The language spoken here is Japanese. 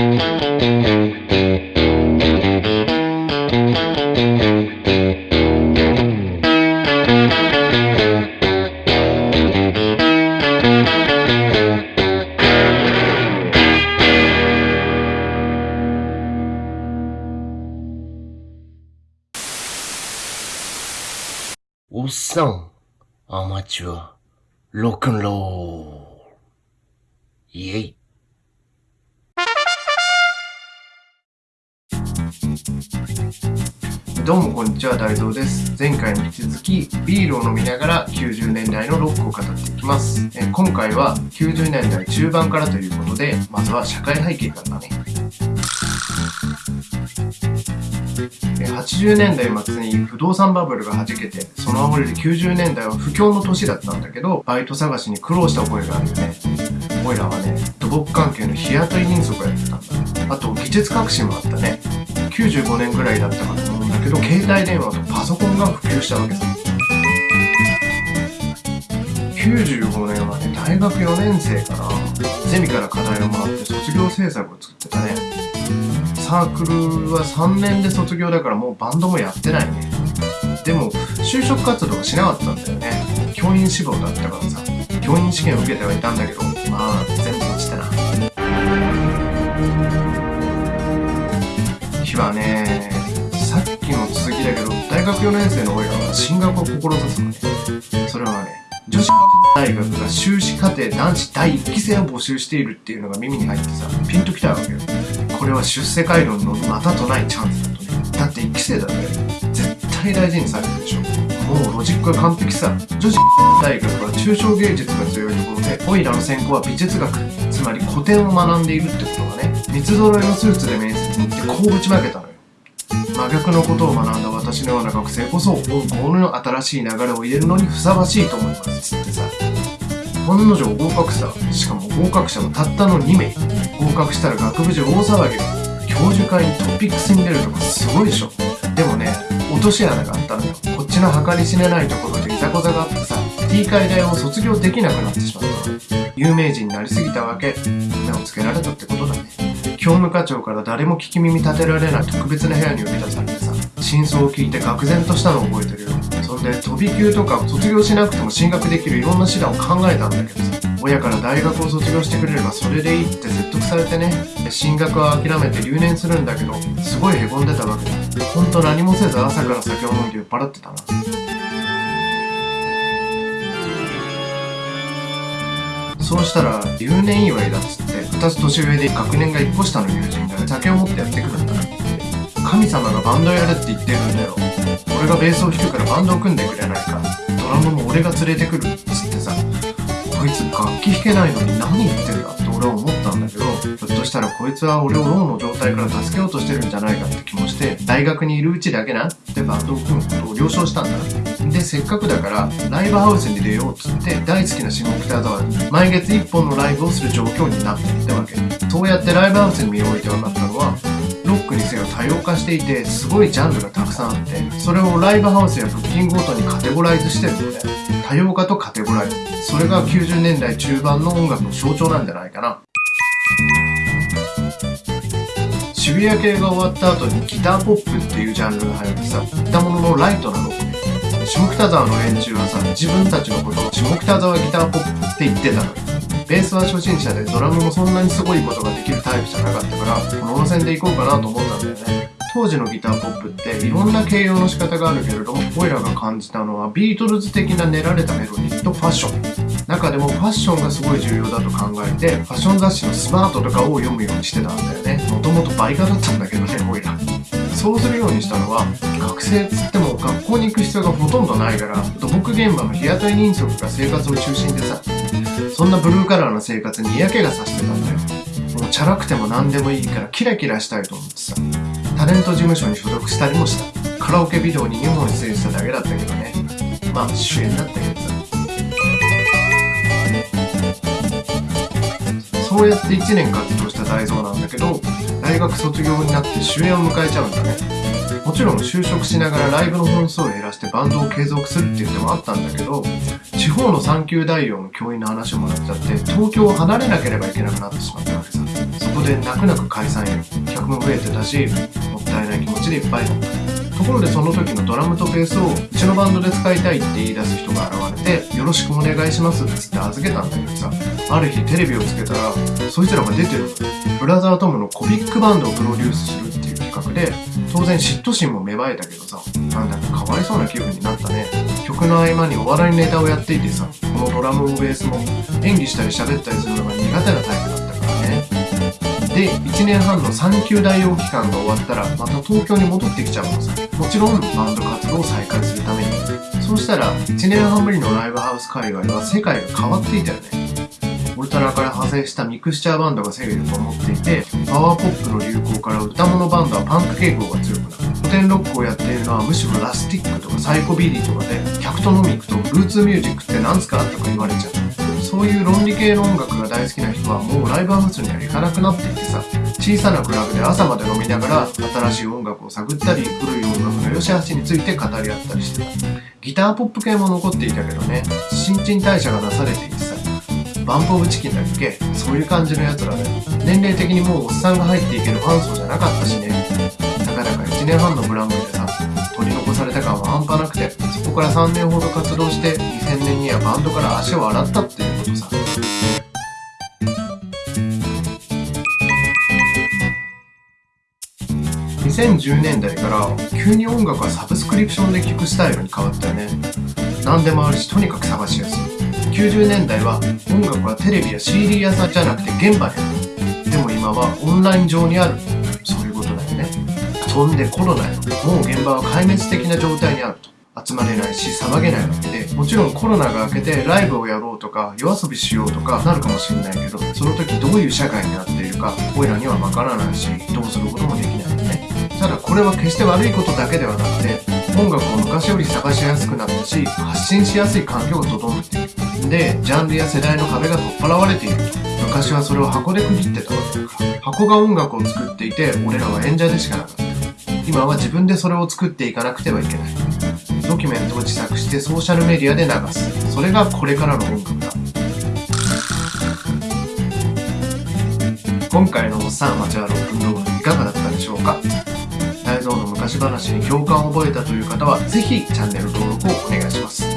おっさん、アマチュア、ロッどうもこんにちは、大道です。前回に引き続き、ビールを飲みながら90年代のロックを語っていきます。え今回は90年代中盤からということで、まずは社会背景からだね。80年代末に不動産バブルが弾けて、その煽りで90年代は不況の年だったんだけど、バイト探しに苦労した覚えがあるよね。おいらはね、土木関係の日雇い人足をやってたんだ。あと、技術革新もあったね。95年ぐらいだったかと思うんだけど、携帯電話とパソコンが普及したわけさ。95年はね、大学4年生かな。ゼミから課題をもらって卒業制作を作ってたね。サークルは3年で卒業だからもうバンドもやってないね。でも、就職活動はしなかったんだよね。教員志望だったからさ。教員試験を受けてはいたんだけど、日はね、さっきの続きだけど、大学4年生の俺らは進学を志すのね。それはね、女子大学が修士課程男子第1期生を募集しているっていうのが耳に入ってさ、ピンときたわけよ。これは出世街道のまたとないチャンスだとね。だって1期生だって絶対大事にされるでしょ。もうロジックは完璧さ。女子大学は抽象芸術が強いところで、オイラの専攻は美術学。つまり古典を学んでいるってことがね、三つ揃いのスーツで面に行ってこうぶちまけたのよ。真逆のことを学んだ私のような学生こそ、本校の新しい流れを入れるのにふさわしいと思います。ってさ。本の定合格さ。しかも合格者はたったの2名。合格したら学部中大騒ぎ。教授会にトピックスに出るとかすごいでしょ。でもね、落とし穴があったのよ。こっちの計り知れないところでいざこざがあってさ、T 会大を卒業できなくなってしまった。有名人になりすぎたわけ。目をつけられたってことだね。教務課長から誰も聞き耳立てられない特別な部屋に呼び出されてさ、真相を聞いて愕然としたのを覚えてるよ。そんで、飛び級とか卒業しなくても進学できるいろんな手段を考えたんだけどさ、親から大学を卒業してくれればそれでいいって説得されてね、進学は諦めて留年するんだけど、すごい凹んでたわけだ。ほんと何もせず朝から酒を飲んで酔っ払ってたな。そうしたら、留年祝いだっつって、2つ年上で学年が1個下の友人が酒を持ってやってくるんだ。神様がバンドやるって言ってるんだよ。俺がベースを弾くからバンドを組んでくれないか。ドラムも俺が連れてくるっつってさ、こいつ楽器弾けないのに何言ってるだ俺は思ったんだけど、ひょっとしたらこいつは俺をローの状態から助けようとしてるんじゃないかって気もして、大学にいるうちだけなってバンドを組むことを了承したんだ。で、せっかくだから、ライブハウスに出ようっつって、大好きな下北沢に毎月1本のライブをする状況になっていったわけ。そうやってライブハウスに身を置いて分かったのは、ロックにせよ多様化していて、すごいジャンルがたくさんあって、それをライブハウスやブッキングごとにカテゴライズしてるので、多様化とカテゴライズ。それが90年代中盤の音楽の象徴なんじゃないかな。渋谷系が終わった後にギターポップっていうジャンルが流行ってさ、言ったもののライトなロック。下北沢の連中はさ、自分たちのことを下北沢ギターポップって言ってたのよ。ベースは初心者でドラムもそんなにすごいことができるタイプじゃなかったから、この路線で行こうかなと思ったんだよね。当時のギターポップっていろんな形容の仕方があるけれども、オイラが感じたのはビートルズ的な練られたメロディーとファッション。中でもファッションがすごい重要だと考えて、ファッション雑誌のスマートとかを読むようにしてたんだよね。もともとバイカだったんだけどね、オイラ。そうするようにしたのは、学生っつっても学校に行く必要がほとんどないから、土木現場の日雇い人足が生活の中心でさ、そんなブルーカラーな生活に嫌気がさしてたんだよ。もうチャラくても何でもいいからキラキラしたいと思ってさ、タレント事務所に所属したりもした。カラオケビデオに2本出演しただけだったけどね。まあ主演だったけどさ。そうやって1年活動した大蔵なんだけど、大学卒業になって主演を迎えちゃうんだね。もちろん就職しながらライブの本数を減らしてバンドを継続するっていう手もあったんだけど、地方の産休大王の教員の話をもらっちゃって、東京を離れなければいけなくなってしまったわけさ。そこで泣く泣く解散よ客も増えてたしもったいない気持ちでいっぱいだったところでその時のドラムとベースをうちのバンドで使いたいって言い出す人が現れてよろしくお願いしますっつって預けたんだけどさある日テレビをつけたらそいつらが出てる。ブラザートムのコミックバンドをプロデュースするっていう企画で当然嫉妬心も芽生えたけどさなんだかかわいそうな気分になったね。曲の合間にお笑いネタをやっていてさこのドラムもベースも演技したり喋ったりするのが苦手なタイプ。で1年半の産休代用期間が終わったらまた東京に戻ってきちゃうのさ。もちろんバンド活動を再開するために。そうしたら1年半ぶりのライブハウス界隈は世界が変わっていたよね。オルタナから派生したミクスチャーバンドが勢力を持っていてパワーポップの流行から歌モノバンドはパンク傾向が強くなる。古典ロックをやっているのはむしろラスティックとかサイコビリーとかで客と飲み行くとルーツミュージックって何すかとか言われちゃう。そういう論理系の音楽が大好きな人はもうライブハウスには行かなくなっていてさ小さなクラブで朝まで飲みながら新しい音楽を探ったり古い音楽の良し悪しについて語り合ったりしてた。ギターポップ系も残っていたけどね新陳代謝がなされていてバンプオブチキンだっけ？そういう感じのやつらで年齢的にもうおっさんが入っていけるファン層じゃなかったしね。たかだか1年半のブランクでさ取り残された感は半端なくてそこから3年ほど活動して2000年にはバンドから足を洗ったっていうことさ。2010年代から急に音楽はサブスクリプションで聴くスタイルに変わったよね。何でもあるしとにかく探しやすい。90年代は音楽はテレビや CD 屋さんじゃなくて現場にある。でも今はオンライン上にある。そういうことだよね。そんでコロナよ。もう現場は壊滅的な状態にあると。集まれないし騒げないわけで。もちろんコロナが明けてライブをやろうとか夜遊びしようとかなるかもしれないけどその時どういう社会になっているか俺らにはわからないしどうすることもできないよね。ただこれは決して悪いことだけではなくて音楽を昔より探しやすくなったし発信しやすい環境が整っているでジャンルや世代の壁が取っ払われている。昔はそれを箱で区切ってたわけだから。箱が音楽を作っていて俺らは演者でしかなかった。今は自分でそれを作っていかなくてはいけない。ドキュメントを自作してソーシャルメディアで流す。それがこれからの音楽だ。今回のおっさん町はロックンロールいかがだったでしょうか？大蔵の昔話に共感を覚えたという方はぜひチャンネル登録をお願いします。